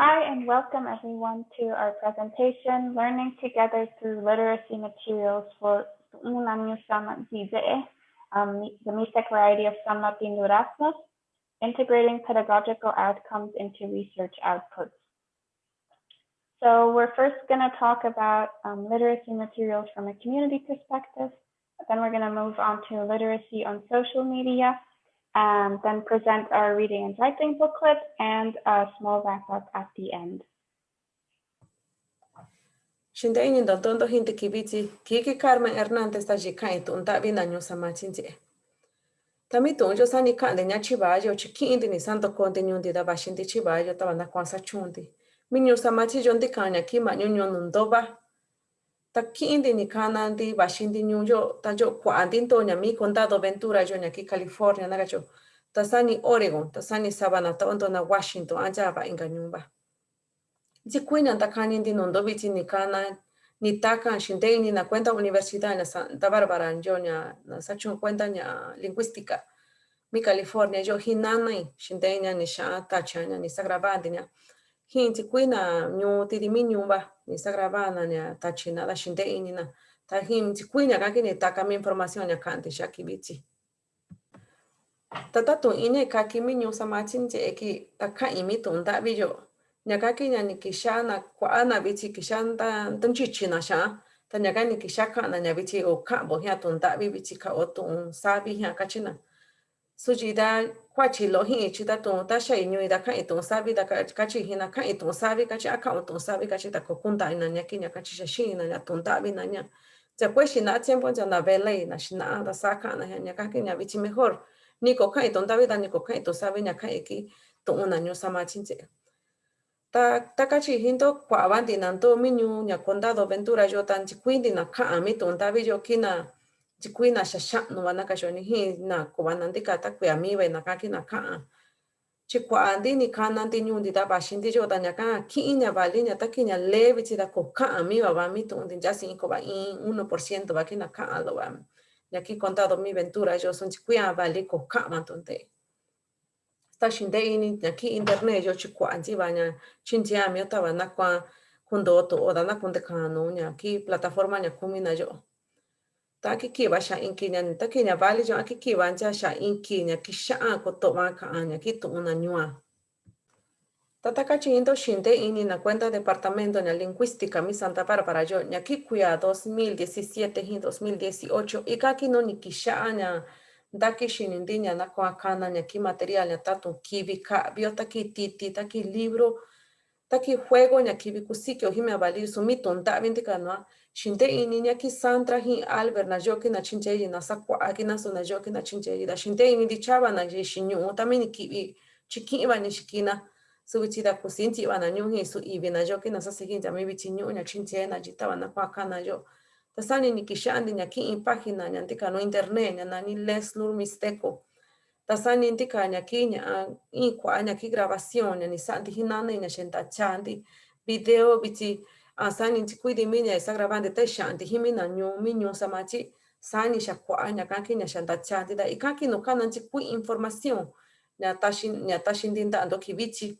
Hi, and welcome everyone to our presentation, Learning Together Through Literacy Materials for um, the MISEC variety of Sama Erasmus, integrating pedagogical outcomes into research outputs. So we're first going to talk about um, literacy materials from a community perspective. Then we're going to move on to literacy on social media, and then present our reading and writing booklet and a small wrap up at the end. Shindaini don tondo hinti kibiti, kiki Carmen Hernández ta jikai tun ta bina nyo sama chinje. Tami tun jo sani kande nya chibayo chiki indi ni santo konde nyundi da bashinti chibayo ta wana kwansa chundi. Mi nyo sama chi jondi kanya ki ma nyo nyo nundoba. takindi ni kanandi baxindi ñuyo ta yo kuandinto ña mi condado ventura yo ña california nagacho tasani oregon tasani sani sabana na washington anja ba inga ñumba yikuina ta kanindi nondo bichi ni kana ni takan shindei na cuenta universidad na santa Barbara yo ña na sachun cuenta ña lingüística. Mi california yo hinanai shindei ña ni sha'a tacha ni sagrabandi ña. Hinti kuina nyu tirimi nem instagrabana nya tachina la shinte inina. Ta hinti kuina kaki ni taka mi información nya kanti que bichi. Tata tu ine kaki mi nyu samachin che eki taka imi tunda biyo. Nya kaki nya ni kishana kuana bichi kishanta tunchichina sha. Ta nya kani kishaka na nya bichi o kambo hiya tunda bichi ka o sabe sabi hiya kachina. Ka china. Da kwa chi lo hi chi da tu ta sha nyu da ka tu sa bi da ka ka chi hina ka tu sa bi ka chi aka o tu sa bi ka chi ta ko kunda ina nya, ki nya ka chi sha shi na nya tu nda bi na nya. Después si na tiempo ya na vele na shi na da sa ka na nya, ka ki nya bi chi mejor. ni ko kai ton da ni ko kai to sabe nya kai ki to una nyo sama chinche ta ta ka chi hindo kwa ban di nan to mi nyu, nya condado ventura yo tan chi quindi na ka mi ton bi yo kina chi quina sha sha no wana ka shoni hi na ko wana ndi ka ta kwa mi we na ka ki na ka chi kwa andi ni ka nan ti nyu ndi da ba shin ti yo ta nya ka ki nya ba li nya ta ko ka mi ba ba mi to ndi ja sin ko ba in 1% ba ki na ka lo ba y aquí contado mi ventura yo son chikuya vale ko kama tonte sta shinde ini aquí internet yo chikwa anji banya chinjia mi otaba na kwa kundo to oda na kunde kanu nya aquí plataforma nya kumi na yo ta ki ki ba sha inki nya ta ki nya vale yo aquí ki ba nya sha inki nya ki sha ko to ma ka nya ki to una nyua. Tataka chindo shinde ini na cuenta departamento na lingüística mi Santa Bárbara yo ñaki kuya 2017 hin 2018 ikaki no nikisha nya. Daki shinindi nya na kwa kana ñaki material nya tatu kibi ka bio taki titi taki libro taki juego ñaki bi kusikyo hime abali sumi tonta binti kanwa shinde ini ñaki Sandra hi Albert na yoki na chincheyi na sakwa aki na so na yoki na chincheyi da. Ini na je shinyu tamini kibi chikiba ni shikina su bichi da kusinti wana nyungi su ibi na joki na sasa hinja mi bichi nyu nya chinche na wana kwa kana jo tasani ni kishandi nya ki in página nya ndika no internet nya nani les nur misteko tasani ndika nya ki nya in nya ki grabación nya ni santi hinana nya shenta chandi video bichi sani chi kui di mi nya isa graban de ta shanti himi na nyu mi nyu sama chi sani sha kwa nya kan ki nya shanta chanti da ikan ki no kanan chi kui información nya ta shin nya ta shin din da ando ki bichi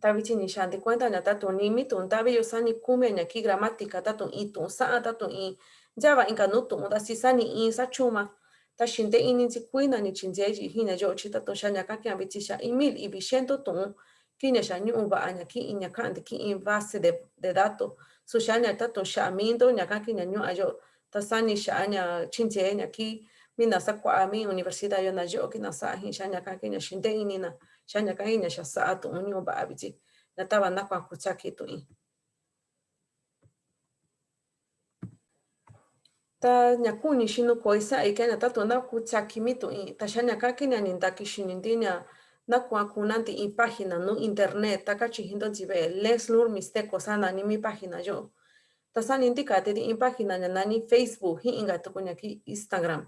ta bichi ni shanti cuenta nya ta tu ni mi tu ta bi yo sani kume nya ki gramática ta tu i tu sa ta tu i java inka no tu da si sani i sa chuma ta shin de ini chi kui na ni chin je ji hi nya yo chi ta tu sha nya ka ki ambichi sha i mil i bi shento tu kinexa ñu'uva a anaki ki'in ña ka'ande ki'in base de, de dato su xa'a tato shamindo xa'a minto ña ka'an ki'in ña ñu'u ayo ta sani xa'a ña mina sakwa mi universidad yo nayo'o kina sa'a jin xa'a ña ka'an ki'in ña xinte inina xa'a ña ka'an ki'in ña xa'a sa'a tu'un ñu'u va'a vityi ña tava ta ña kuni xinukoi sa'i kia ña tatu'n na kutsaki mi tu'in ta xa'a ña ka'an ki'in ña na kuna ti in página no internet taka chijindo jibe les Lur Mixteco sana ni mi página yo. Ta san indica ti in página ña nani Facebook hi inga tuku ña ki Instagram.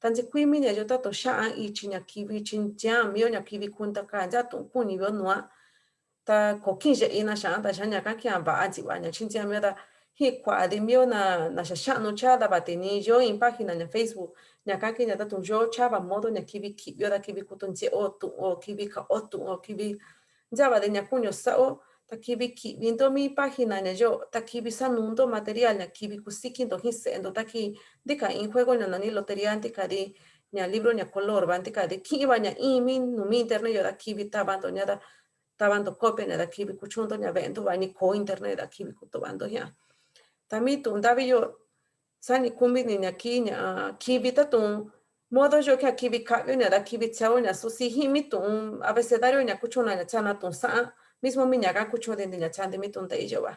Tanzi kuimi ña yo ta tato sha'a ichi ña kivi chin ya mio ña kivi kunta ka ya tu kuni vio nua ta kokin ye ina sha ta sha ña ka kia ba'a jiwa ña chin ya mio ta hi kwa de mio na na sha sha no cha da ba te ni yo in página nya facebook nya ka ki nya ta to yo cha ba modo nya kiwi ki yo da kiwi kutun je o kiwi ka o tu o kiwi Java de ñakuño sao, takibi viendo mi página ne yo, takibi sanundo material, takibi kusikindo hisendo, taki dika in juego na nani lotería antika di ña libro ña color, bantika de kiba ña imi, numi internet yo takibi tabando ña da tabando copia ña takibi kuchundo ña vendo, bani ko internet kutobando ya. Tami tu ndavi yo sani kumbi ni ña ki ña kibi tatun modo yo que aquí vi cambio ni aquí vi chao ni su si himi tum abecedario ni kucho na chana tum sa mismo mi ñaga kucho de ni chande mi tum de yo va.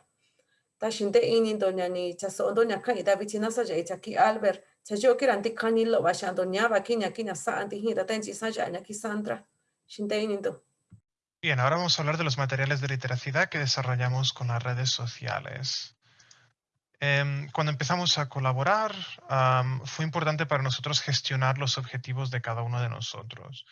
Ta shinde ini do nya ni chaso do nya kai da bichina sa ja ichaki albert cha yo que ranti kani va shando nya va ki nya ki na sa anti hi da tenchi sa ki sandra. Shinde ini do Bien, ahora vamos a hablar de los materiales de literacidad que desarrollamos con las redes sociales. Em, cuando empezamos a colaborar, fue importante para nosotros gestionar los objetivos de cada uno de nosotros.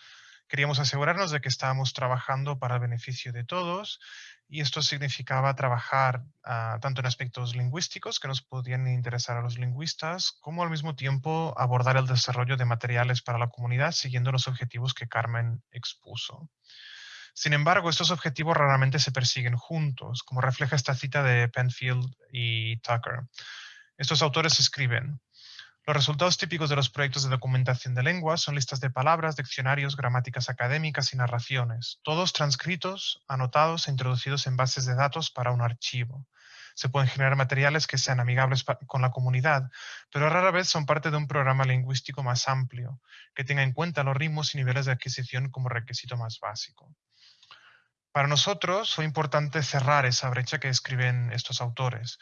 Queríamos asegurarnos de que estábamos trabajando para el beneficio de todos y esto significaba trabajar ah, tanto en aspectos lingüísticos que nos podían interesar a los lingüistas, como al mismo tiempo abordar el desarrollo de materiales para la comunidad siguiendo los objetivos que Carmen expuso. Sin embargo, estos objetivos raramente se persiguen juntos, como refleja esta cita de Penfield y Tucker. Estos autores escriben, los resultados típicos de los proyectos de documentación de lenguas son listas de palabras, diccionarios, gramáticas académicas y narraciones, todos transcritos, anotados e introducidos en bases de datos para un archivo. Se pueden generar materiales que sean amigables con la comunidad, pero rara vez son parte de un programa lingüístico más amplio, que tenga en cuenta los ritmos y niveles de adquisición como requisito más básico. Para nosotros fue importante cerrar esa brecha que escriben estos autores.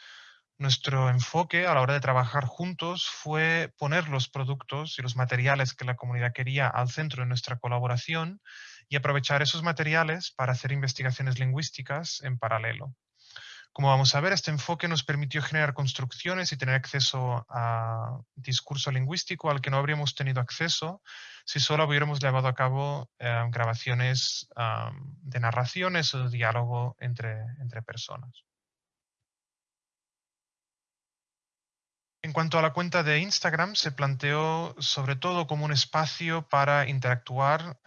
Nuestro enfoque a la hora de trabajar juntos fue poner los productos y los materiales que la comunidad quería al centro de nuestra colaboración y aprovechar esos materiales para hacer investigaciones lingüísticas en paralelo. Como vamos a ver, este enfoque nos permitió generar construcciones y tener acceso a discurso lingüístico al que no habríamos tenido acceso si solo hubiéramos llevado a cabo eh, grabaciones de narraciones o diálogo entre, entre personas. En cuanto a la cuenta de Instagram, se planteó sobre todo como un espacio para interactuar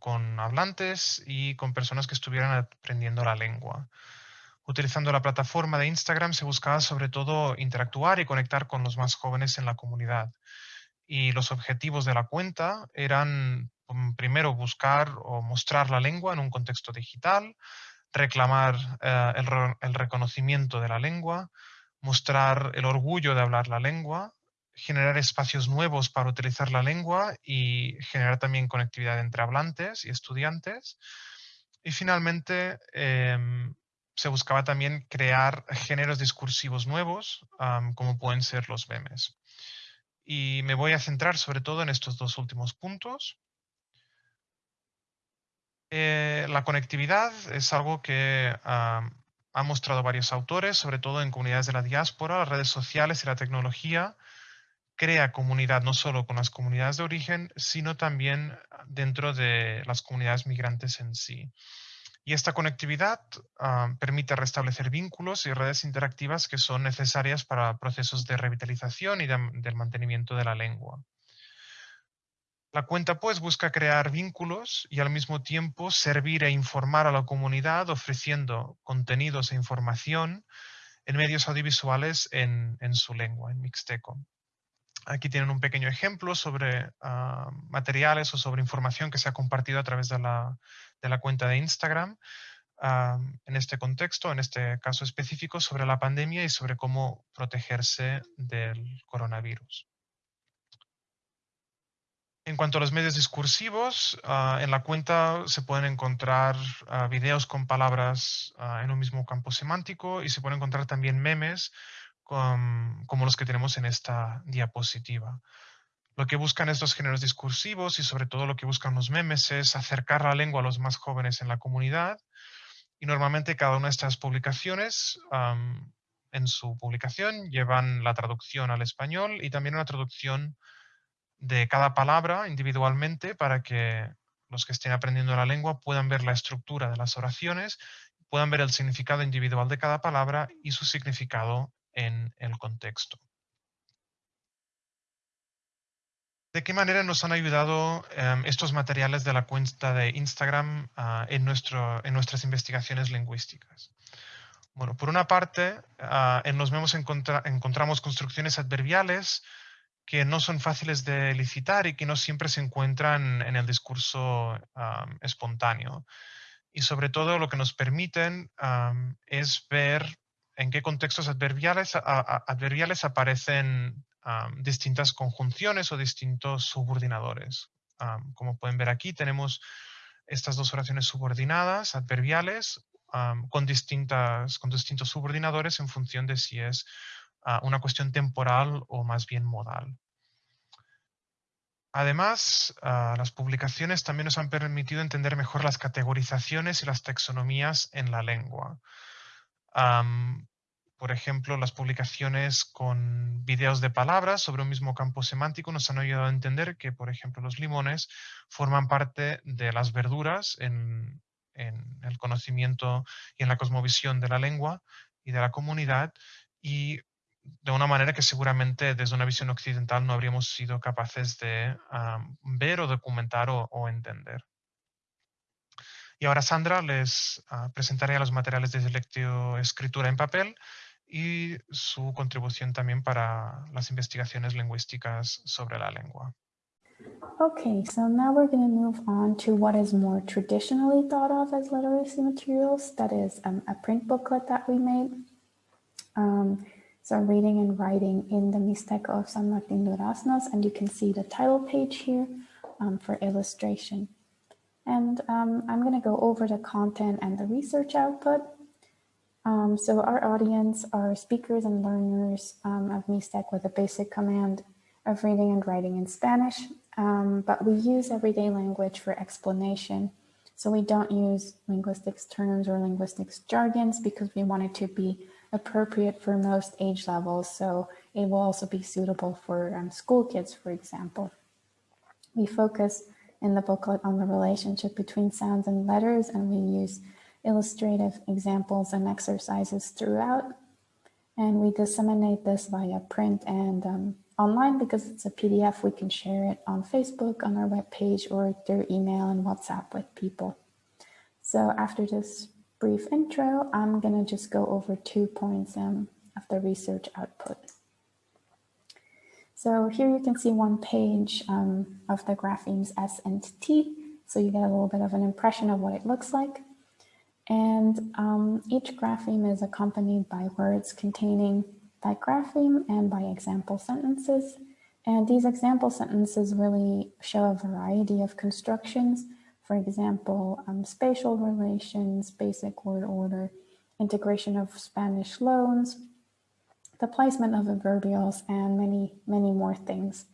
con hablantes y con personas que estuvieran aprendiendo la lengua. Utilizando la plataforma de Instagram se buscaba sobre todo interactuar y conectar con los más jóvenes en la comunidad. Y los objetivos de la cuenta eran mm, primero buscar o mostrar la lengua en un contexto digital, reclamar eh, el, reconocimiento de la lengua, mostrar el orgullo de hablar la lengua, generar espacios nuevos para utilizar la lengua y generar también conectividad entre hablantes y estudiantes. Y finalmente, em, se buscaba también crear géneros discursivos nuevos, como pueden ser los memes. Y me voy a centrar sobre todo en estos dos últimos puntos. Eh, la conectividad es algo que han mostrado varios autores, sobre todo en comunidades de la diáspora, las redes sociales y la tecnología crea comunidad no solo con las comunidades de origen, sino también dentro de las comunidades migrantes en sí. Y esta conectividad ah, permite restablecer vínculos y redes interactivas que son necesarias para procesos de revitalización y del mantenimiento de la lengua. La cuenta pues busca crear vínculos y al mismo tiempo servir e informar a la comunidad ofreciendo contenidos e información en medios audiovisuales en, su lengua, en mixteco. Aquí tienen un pequeño ejemplo sobre ah, materiales o sobre información que se ha compartido a través de la, de la cuenta de Instagram en este contexto, en este caso específico, sobre la pandemia y sobre cómo protegerse del coronavirus. En cuanto a los medios discursivos, ah, en la cuenta se pueden encontrar ah, videos con palabras ah, en un mismo campo semántico y se pueden encontrar también memes como los que tenemos en esta diapositiva. Lo que buscan estos géneros discursivos y sobre todo lo que buscan los memes es acercar la lengua a los más jóvenes en la comunidad y normalmente cada una de estas publicaciones en su publicación llevan la traducción al español y también una traducción de cada palabra individualmente para que los que estén aprendiendo la lengua puedan ver la estructura de las oraciones, puedan ver el significado individual de cada palabra y su significado en el contexto. ¿De qué manera nos han ayudado em, estos materiales de la cuenta de Instagram ah, en, nuestro, en nuestras investigaciones lingüísticas? Bueno, por una parte, ah, en los encontramos construcciones adverbiales que no son fáciles de licitar y que no siempre se encuentran en el discurso espontáneo. Y sobre todo lo que nos permiten es ver en qué contextos adverbiales, aparecen distintas conjunciones o distintos subordinadores. como pueden ver aquí, tenemos estas dos oraciones subordinadas, adverbiales, con distintos subordinadores en función de si es una cuestión temporal o más bien modal. Además, las publicaciones también nos han permitido entender mejor las categorizaciones y las taxonomías en la lengua por ejemplo, las publicaciones con videos de palabras sobre un mismo campo semántico nos han ayudado a entender que, por ejemplo, los limones forman parte de las verduras en, el conocimiento y en la cosmovisión de la lengua y de la comunidad y de una manera que seguramente desde una visión occidental no habríamos sido capaces de ver o documentar o, entender. Y ahora Sandra les ah, presentaré los materiales de lectio-escritura en papel y su contribución también para las investigaciones lingüísticas sobre la lengua. Okay, so now we're going to move on to what is more traditionally thought of as literacy materials. That is um, a print booklet that we made. Um, so reading and writing in the Mixteco of San Martin Duraznos, and you can see the title page here um, for illustration. And um, I'm going to go over the content and the research output. Um, so our audience are speakers and learners um, of MISTEC with a basic command of reading and writing in Spanish, um, but we use everyday language for explanation. So we don't use linguistics terms or linguistics jargons because we want it to be appropriate for most age levels. So it will also be suitable for um, school kids, for example. We focus in the booklet on the relationship between sounds and letters, and we use illustrative examples and exercises throughout. And we disseminate this via print and um, online because it's a PDF. We can share it on Facebook, on our webpage, or through email and WhatsApp with people. So after this brief intro, I'm going to just go over two points um, of the research output. So here you can see one page um, of the graphemes S and T. So you get a little bit of an impression of what it looks like. And um, each grapheme is accompanied by words containing that grapheme and by example sentences. And these example sentences really show a variety of constructions. For example, um, spatial relations, basic word order, integration of Spanish loans, the placement of adverbials, and many, many more things.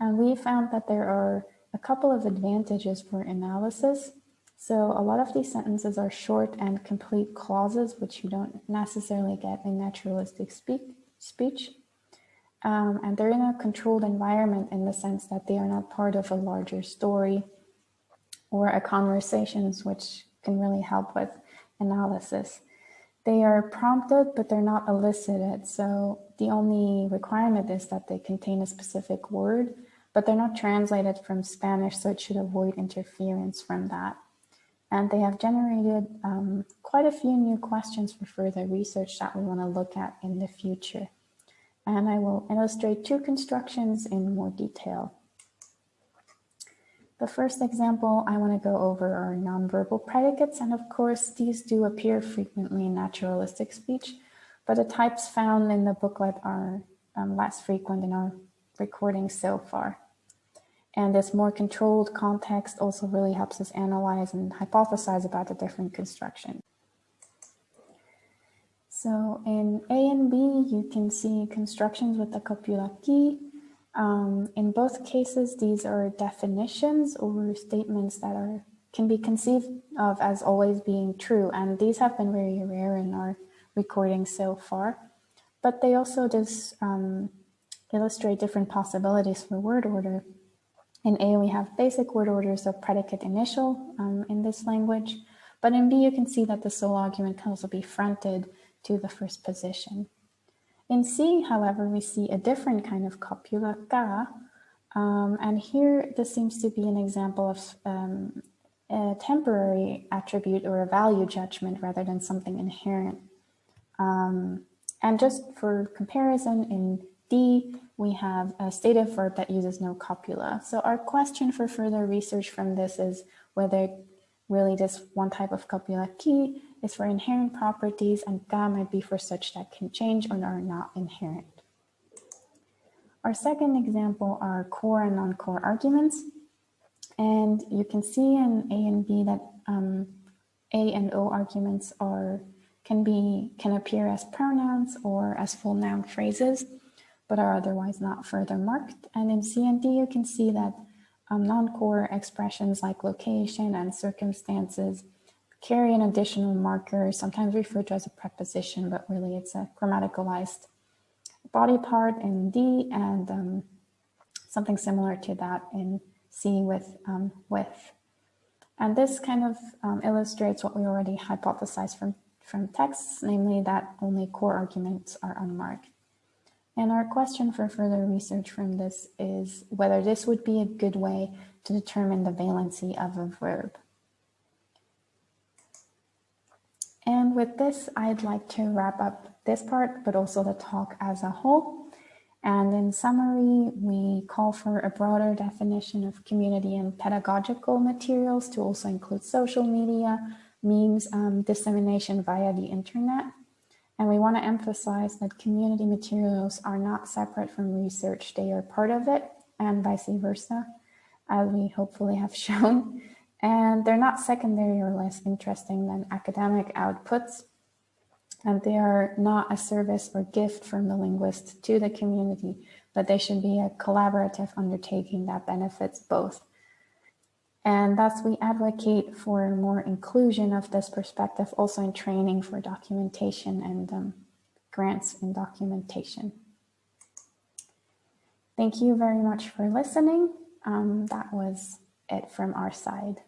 And we found that there are a couple of advantages for analysis so a lot of these sentences are short and complete clauses, which you don't necessarily get in naturalistic speak, speech. Um, and they're in a controlled environment in the sense that they are not part of a larger story or a conversations, which can really help with analysis. They are prompted, but they're not elicited. So the only requirement is that they contain a specific word, but they're not translated from Spanish, so it should avoid interference from that. And they have generated um, quite a few new questions for further research that we want to look at in the future. And I will illustrate two constructions in more detail. The first example I want to go over are nonverbal predicates. And of course, these do appear frequently in naturalistic speech, but the types found in the booklet are um, less frequent in our recordings so far. And this more controlled context also really helps us analyze and hypothesize about the different constructions. So in A and B, you can see constructions with the copula key. Um, in both cases, these are definitions or statements that are can be conceived of as always being true. And these have been very rare in our recording so far. But they also just um, illustrate different possibilities for word order. In A, we have basic word orders of predicate initial um, in this language, but in B, you can see that the sole argument can also be fronted to the first position. In C, however, we see a different kind of copula ka, Um, and here, this seems to be an example of um, a temporary attribute or a value judgment rather than something inherent. Um, and just for comparison, in D, we have a stative verb that uses no copula. So our question for further research from this is whether really this one type of copula key is for inherent properties and ga might be for such that can change or are not inherent. Our second example are core and non-core arguments. And you can see in A and B that um, A and O arguments are can be can appear as pronouns or as full noun phrases, but are otherwise not further marked. And in C and D, you can see that um, non-core expressions like location and circumstances carry an additional marker, sometimes referred to as a preposition, but really it's a grammaticalized body part in D and um, something similar to that in C with um, with. And this kind of um, illustrates what we already hypothesized from, from texts, namely that only core arguments are unmarked. And our question for further research from this is whether this would be a good way to determine the valency of a verb. And with this, I'd like to wrap up this part, but also the talk as a whole. And in summary, we call for a broader definition of community and pedagogical materials to also include social media, memes, um, dissemination via the internet. And we want to emphasize that community materials are not separate from research, they are part of it and vice versa, as we hopefully have shown. And they're not secondary or less interesting than academic outputs, and they are not a service or gift from the linguist to the community, but they should be a collaborative undertaking that benefits both. And thus we advocate for more inclusion of this perspective also in training for documentation and um, grants in documentation. Thank you very much for listening. Um, that was it from our side.